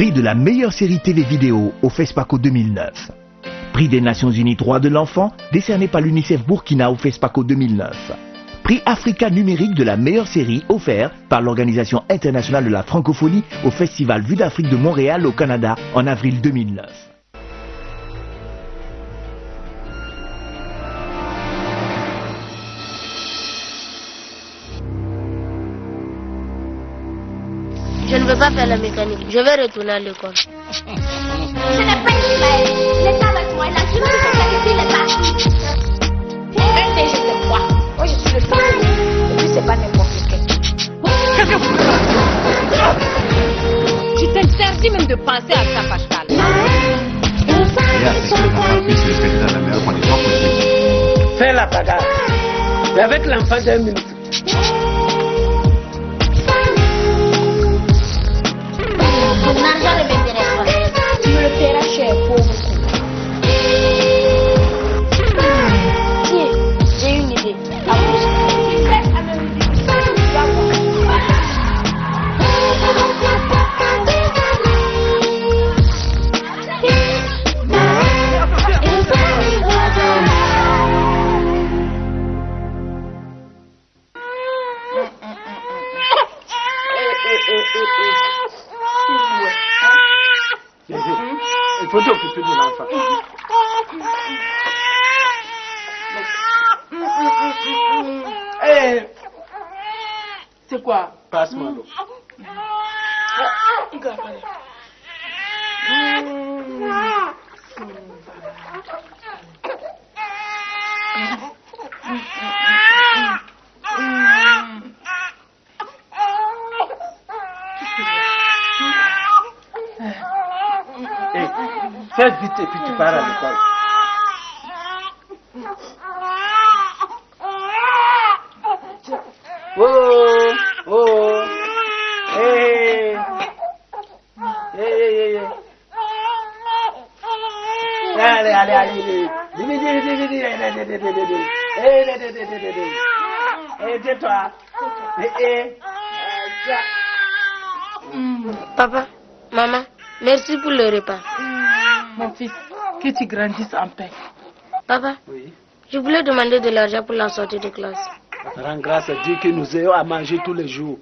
Prix de la meilleure série télé vidéo au FESPACO 2009. Prix des Nations Unies droits de l'enfant décerné par l'UNICEF Burkina au FESPACO 2009. Prix Africa numérique de la meilleure série offert par l'Organisation internationale de la francophonie au Festival Vue d'Afrique de Montréal au Canada en avril 2009. pas faire la mécanique. Je vais retourner à l'école. Je n'ai pas une avec moi. La c'est moi. Moi, je suis le fils. Et puis, c'est pas n'importe quel. Qu'est-ce que vous faites? Tu t'interdis même de penser à ça, Pascal. Fais la bagarre. Et avec l'enfant d'un minute. Tudo que tudo lá é, é, c'est quoi Passe-moi l'eau. é. vite et puis tu pars à l'école. Oh, oh, hey, hey, hey, Allez, allez, allez, Papa, maman, merci pour le repas. Mon fils, que tu grandisses en paix. Papa, Oui. je voulais demander de l'argent pour la sortie de classe. Rends grâce à Dieu que nous ayons à manger tous les jours.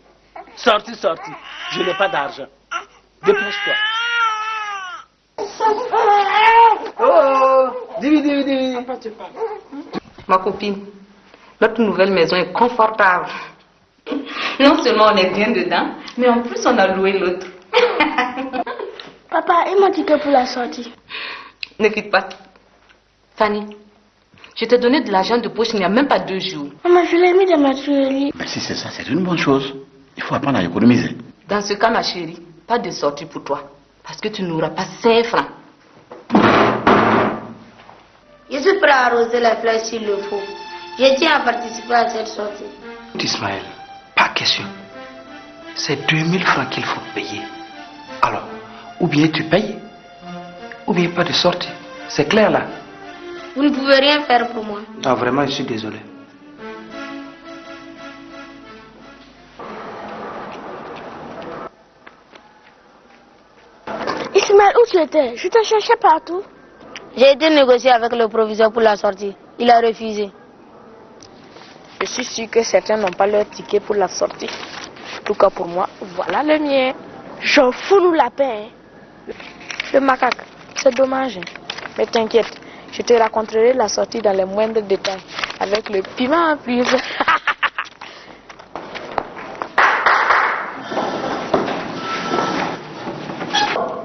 Sorti, sorti. Je n'ai pas d'argent. Dépêche-toi. Oh, dis, dis, dis. Ma copine, notre nouvelle maison est confortable. Non seulement on est bien dedans, mais en plus on a loué l'autre. Papa, et mon ticket pour la sortie Ne quitte pas. Fanny, je t'ai donné de l'argent de poche il n'y a même pas deux jours. Maman, je l'ai mis dans ma tuerie. Mais si c'est ça, c'est une bonne chose. Il faut apprendre à économiser. Dans ce cas, ma chérie, pas de sortie pour toi. Parce que tu n'auras pas 5 francs. Je suis prêt à arroser la fleurs s'il le faut. Je tiens à participer à cette sortie. Ismaël, pas question. C'est 2000 francs qu'il faut payer. Alors, ou bien tu payes, ou bien pas de sortie. C'est clair là Vous ne pouvez rien faire pour moi. Non, vraiment, je suis désolé. Ismaël, où tu étais? Je te cherchais partout. J'ai été négocier avec le proviseur pour la sortie. Il a refusé. Je suis sûr que certains n'ont pas leur ticket pour la sortie. En tout cas pour moi, voilà le mien. J'en fous nous la paix. hein. Le macaque, c'est dommage. Mais t'inquiète, je te raconterai la sortie dans les moindres détails. Avec le piment en plus.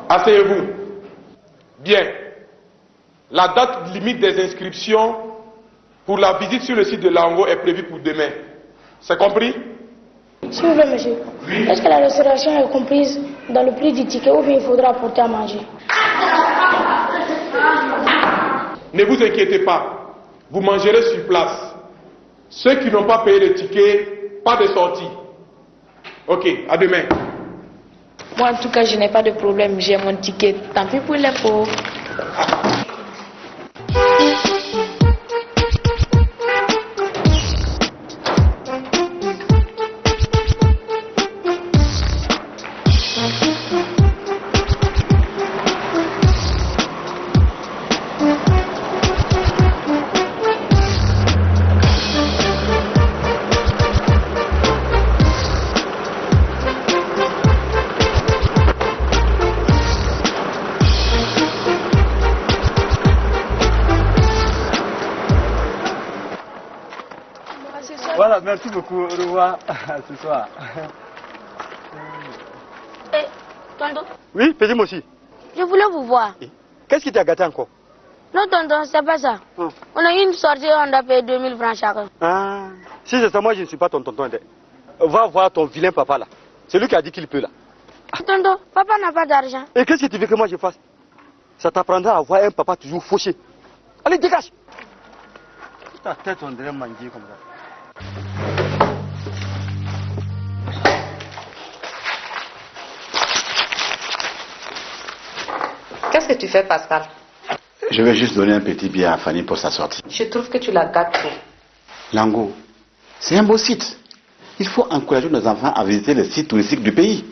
Asseyez-vous. Bien. La date limite des inscriptions pour la visite sur le site de Lango est prévue pour demain. C'est compris? S'il vous plaît, monsieur. Est-ce que la restauration est comprise dans le prix du ticket ou bien il faudra apporter à manger? Ne vous inquiétez pas. Vous mangerez sur place. Ceux qui n'ont pas payé le ticket, pas de sortie. Ok, à demain. Moi, en tout cas, je n'ai pas de problème. J'ai mon ticket. Tant pis pour les pauvres. merci beaucoup. Au revoir. Ce soir. Eh, tonton, Oui, petit moi aussi. je voulais vous voir. Qu'est-ce qui t'a gâté encore? Non, tonton, c'est pas ça. Hum. On a eu une sortie, on a payé 2000 francs chacun. Ah, si c'est ça, moi je ne suis pas ton tonton. Ndé. Va voir ton vilain papa là. C'est lui qui a dit qu'il peut là. Tonton, papa n'a pas d'argent. Et qu'est-ce que tu veux que moi je fasse? Ça t'apprendra à voir un papa toujours fauché. Allez, dégage Ta tête, on dirait manger comme ça. Que tu fais, Pascal Je vais juste donner un petit billet à Fanny pour sa sortie. Je trouve que tu la gâtes trop. Lango, c'est un beau site. Il faut encourager nos enfants à visiter les sites touristiques du pays.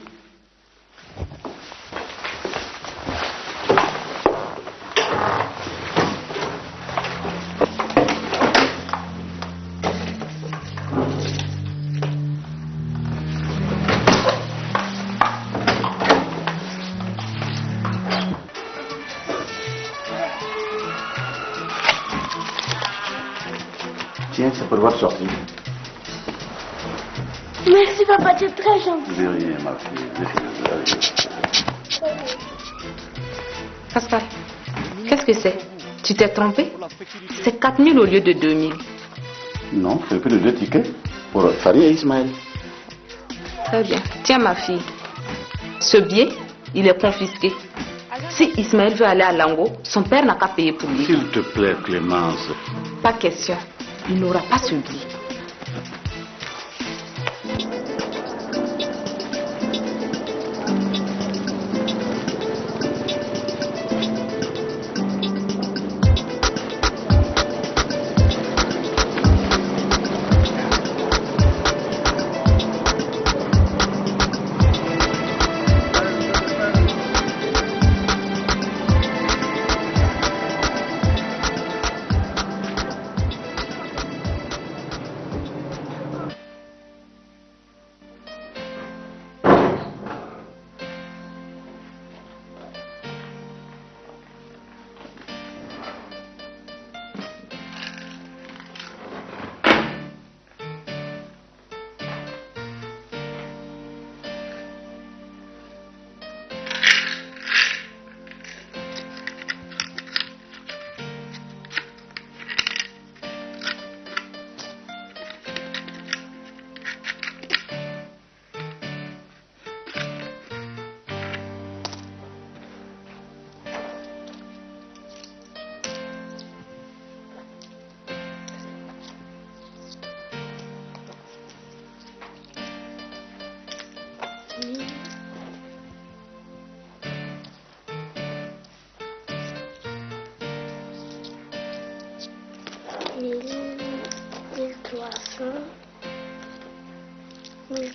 Tiens, c'est pour votre sortie. Merci, papa, tu es très gentil. De rien, ma fille. Pascal, qu'est-ce que c'est? Tu t'es trompé? C'est 4000 au lieu de 2000. Non, c'est que de deux tickets pour Fanny et Ismaël. Très bien. Tiens, ma fille. Ce billet, il est confisqué. Si Ismaël veut aller à Lango, son père n'a qu'à payer pour lui. S'il te plaît, Clémence. Pas question. Il n'aura pas ce billet.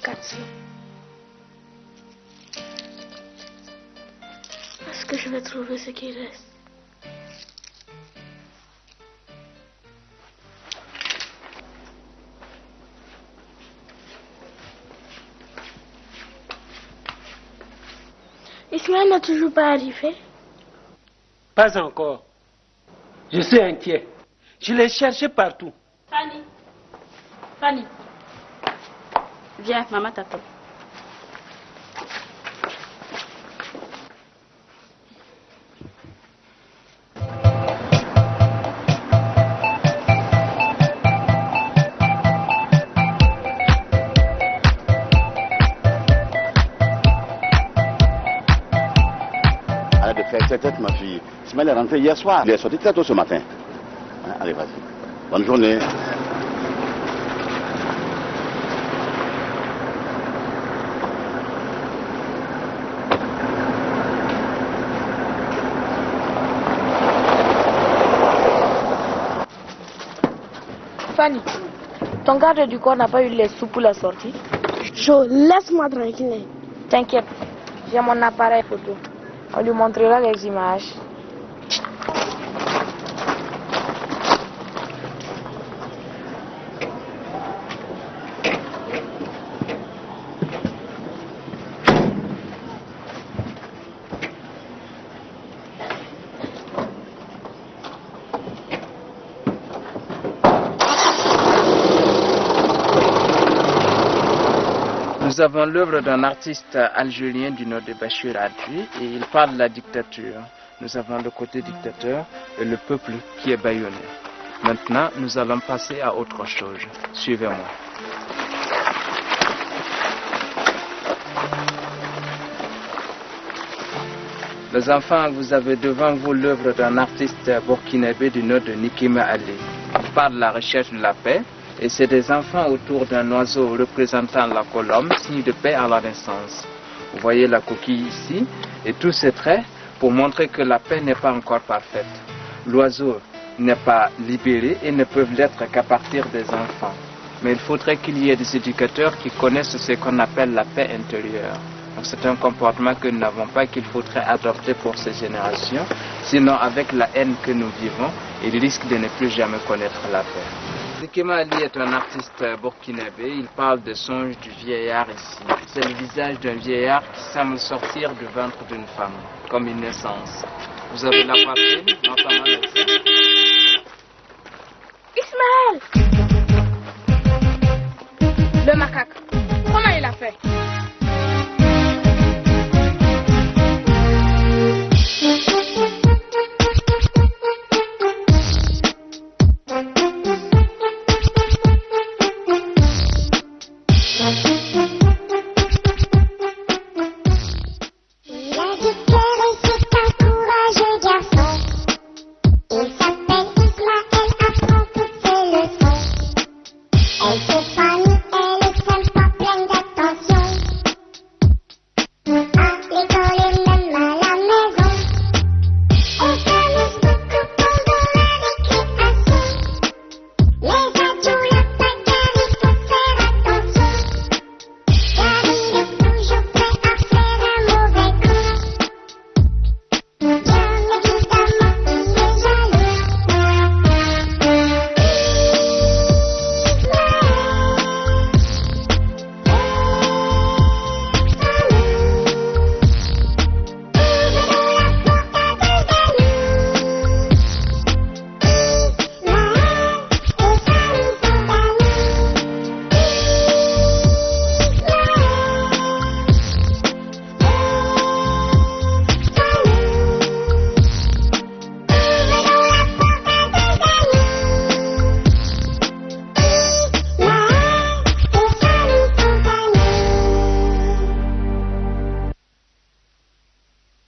Quatre cents. Est-ce que je vais trouver ce qui reste Ismaël n'a toujours pas arrivé. Pas encore. Je suis inquiet. Je l'ai cherché partout. Fanny. Fanny. Viens, maman t'attend. Arrête de faire cette tête, ma fille. Ismaël est rentré hier soir. Il est sorti très tôt ce matin. Hein, Allez, vas-y. Bonne journée. Ton garde du corps n'a pas eu les sous pour la sortie Jo, laisse-moi tranquille. T'inquiète, j'ai mon appareil photo. On lui montrera les images. Nous avons l'œuvre d'un artiste algérien du nom de Bachir Adri et il parle de la dictature. Nous avons le côté dictateur et le peuple qui est bâillonné. Maintenant, nous allons passer à autre chose. Suivez-moi. Les enfants, vous avez devant vous l'œuvre d'un artiste burkinabé du nom de Nikima Ali. Il parle de la recherche de la paix et c'est des enfants autour d'un oiseau représentant la colombe, signe de paix à la naissance. Vous voyez la coquille ici et tous ces traits pour montrer que la paix n'est pas encore parfaite. L'oiseau n'est pas libéré et ne peut l'être qu'à partir des enfants. Mais il faudrait qu'il y ait des éducateurs qui connaissent ce qu'on appelle la paix intérieure. C'est un comportement que nous n'avons pas qu'il faudrait adopter pour ces générations. Sinon, avec la haine que nous vivons, ils risquent de ne plus jamais connaître la paix. Zikema Ali est un artiste burkinabé. Il parle de songe du vieillard ici. C'est le visage d'un vieillard qui semble sortir du ventre d'une femme, comme une naissance. Vous avez la poitrine, notamment.